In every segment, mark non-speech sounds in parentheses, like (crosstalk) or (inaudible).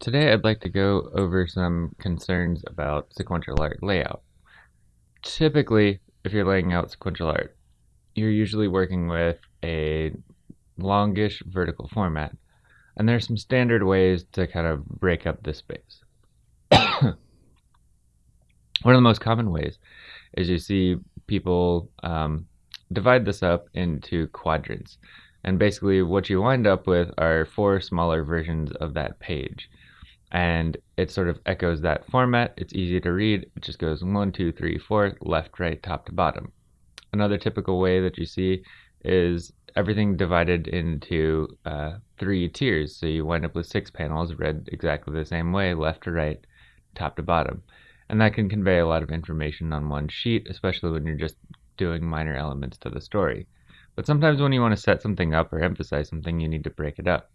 Today I'd like to go over some concerns about sequential art layout. Typically, if you're laying out sequential art, you're usually working with a longish vertical format, and there's some standard ways to kind of break up this space. (coughs) One of the most common ways is you see people um, divide this up into quadrants. And basically, what you wind up with are four smaller versions of that page and it sort of echoes that format. It's easy to read. It just goes one, two, three, four, left, right, top to bottom. Another typical way that you see is everything divided into uh, three tiers. So you wind up with six panels read exactly the same way, left to right, top to bottom. And that can convey a lot of information on one sheet, especially when you're just doing minor elements to the story. But sometimes when you want to set something up or emphasize something, you need to break it up.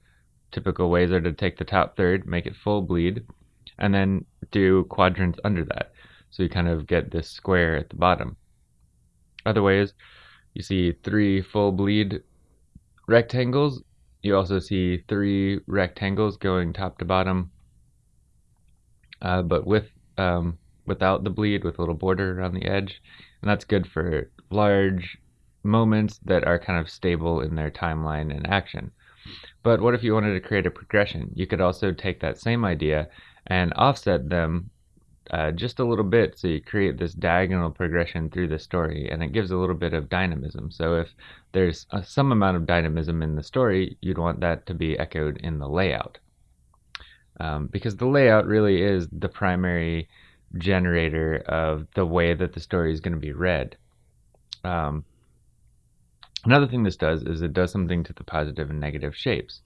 Typical ways are to take the top third, make it full bleed, and then do quadrants under that. So you kind of get this square at the bottom. Other ways, you see three full bleed rectangles. You also see three rectangles going top to bottom, uh, but with um, without the bleed, with a little border around the edge. And that's good for large moments that are kind of stable in their timeline and action. But what if you wanted to create a progression? You could also take that same idea and offset them uh, just a little bit so you create this diagonal progression through the story and it gives a little bit of dynamism. So if there's a, some amount of dynamism in the story, you'd want that to be echoed in the layout. Um, because the layout really is the primary generator of the way that the story is going to be read. Um, Another thing this does is it does something to the positive and negative shapes.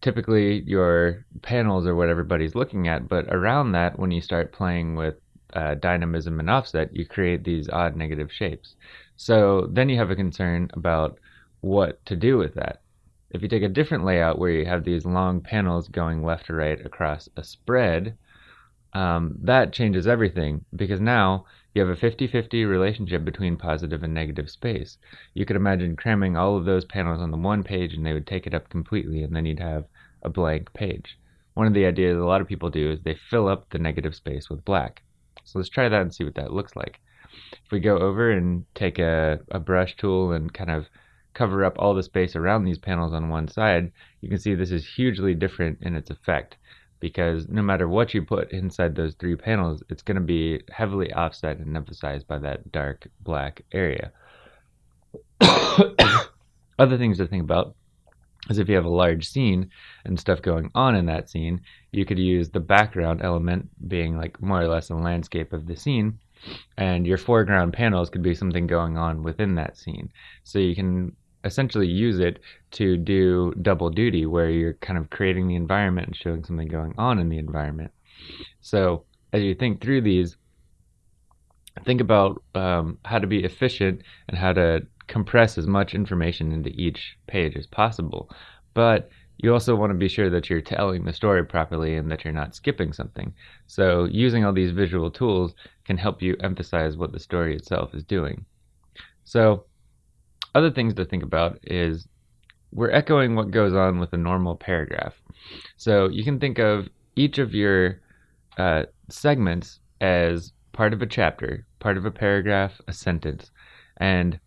Typically, your panels are what everybody's looking at, but around that, when you start playing with uh, dynamism and offset, you create these odd negative shapes. So then you have a concern about what to do with that. If you take a different layout where you have these long panels going left to right across a spread, um, that changes everything because now you have a 50-50 relationship between positive and negative space. You could imagine cramming all of those panels on the one page and they would take it up completely and then you'd have a blank page. One of the ideas a lot of people do is they fill up the negative space with black. So let's try that and see what that looks like. If we go over and take a, a brush tool and kind of cover up all the space around these panels on one side, you can see this is hugely different in its effect because no matter what you put inside those three panels, it's going to be heavily offset and emphasized by that dark black area. (coughs) Other things to think about is if you have a large scene and stuff going on in that scene, you could use the background element being like more or less a landscape of the scene, and your foreground panels could be something going on within that scene. So you can essentially use it to do double duty where you're kind of creating the environment and showing something going on in the environment. So as you think through these, think about um, how to be efficient and how to compress as much information into each page as possible. But you also want to be sure that you're telling the story properly and that you're not skipping something. So using all these visual tools can help you emphasize what the story itself is doing. So other things to think about is we're echoing what goes on with a normal paragraph. So you can think of each of your uh, segments as part of a chapter, part of a paragraph, a sentence. And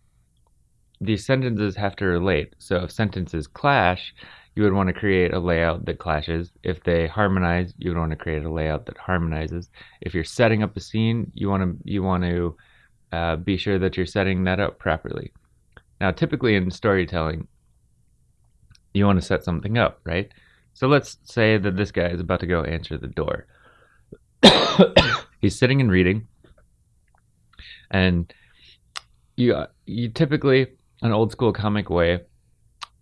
these sentences have to relate. So if sentences clash, you would want to create a layout that clashes. If they harmonize, you would want to create a layout that harmonizes. If you're setting up a scene, you want to you want to uh, be sure that you're setting that up properly. Now, typically in storytelling, you want to set something up, right? So let's say that this guy is about to go answer the door. (coughs) He's sitting and reading, and you you typically an old school comic way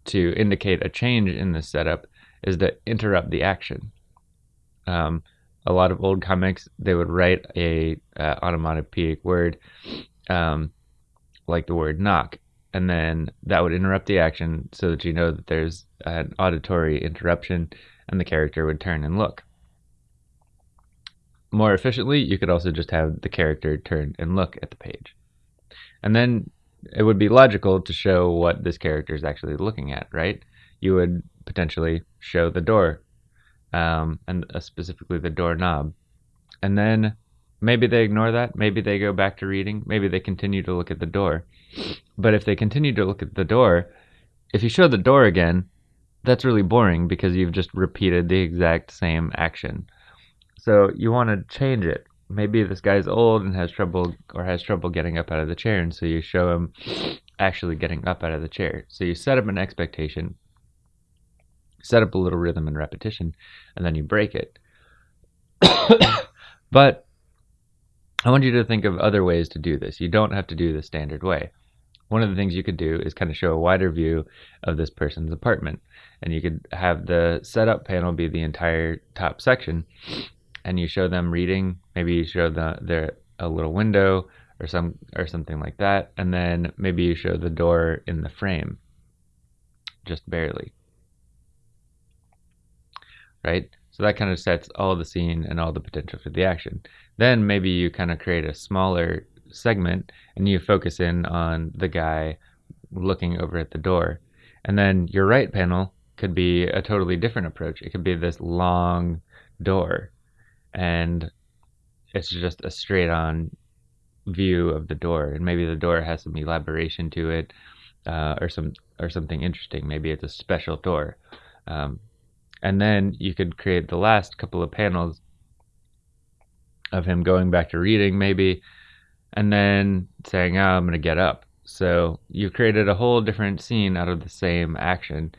to indicate a change in the setup is to interrupt the action. Um, a lot of old comics they would write a uh, onomatopoeic word um, like the word knock and then that would interrupt the action so that you know that there's an auditory interruption and the character would turn and look. More efficiently, you could also just have the character turn and look at the page. And then it would be logical to show what this character is actually looking at, right? You would potentially show the door um, and uh, specifically the doorknob. And then maybe they ignore that. Maybe they go back to reading. Maybe they continue to look at the door. But if they continue to look at the door, if you show the door again, that's really boring because you've just repeated the exact same action. So you want to change it. Maybe this guy's old and has trouble or has trouble getting up out of the chair, and so you show him actually getting up out of the chair. So you set up an expectation, set up a little rhythm and repetition, and then you break it. (coughs) but I want you to think of other ways to do this. You don't have to do the standard way. One of the things you could do is kind of show a wider view of this person's apartment. And you could have the setup panel be the entire top section. And you show them reading. Maybe you show the, their a little window or some or something like that. And then maybe you show the door in the frame. Just barely. Right? So that kind of sets all the scene and all the potential for the action. Then maybe you kind of create a smaller segment and you focus in on the guy looking over at the door. And then your right panel could be a totally different approach. It could be this long door and it's just a straight on view of the door and maybe the door has some elaboration to it uh, or some or something interesting maybe it's a special door um, and then you could create the last couple of panels of him going back to reading maybe and then saying oh, i'm going to get up. So you created a whole different scene out of the same action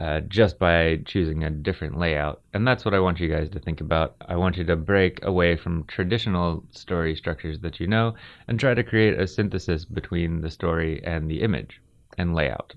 uh, just by choosing a different layout and that's what i want you guys to think about. I want you to break away from traditional story structures that you know and try to create a synthesis between the story and the image and layout